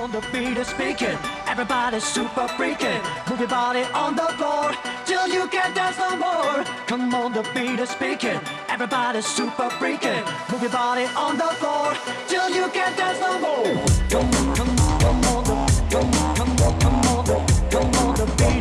on the beat is speaking. Everybody's super freaking. Move your body on the floor till you can't dance no more. Come on, the beat is speaking. Everybody's super freaking. Move your body on the floor till you can't dance no more. Come on, come on, come on, the, come on, come on, come on, the, come on, the beat.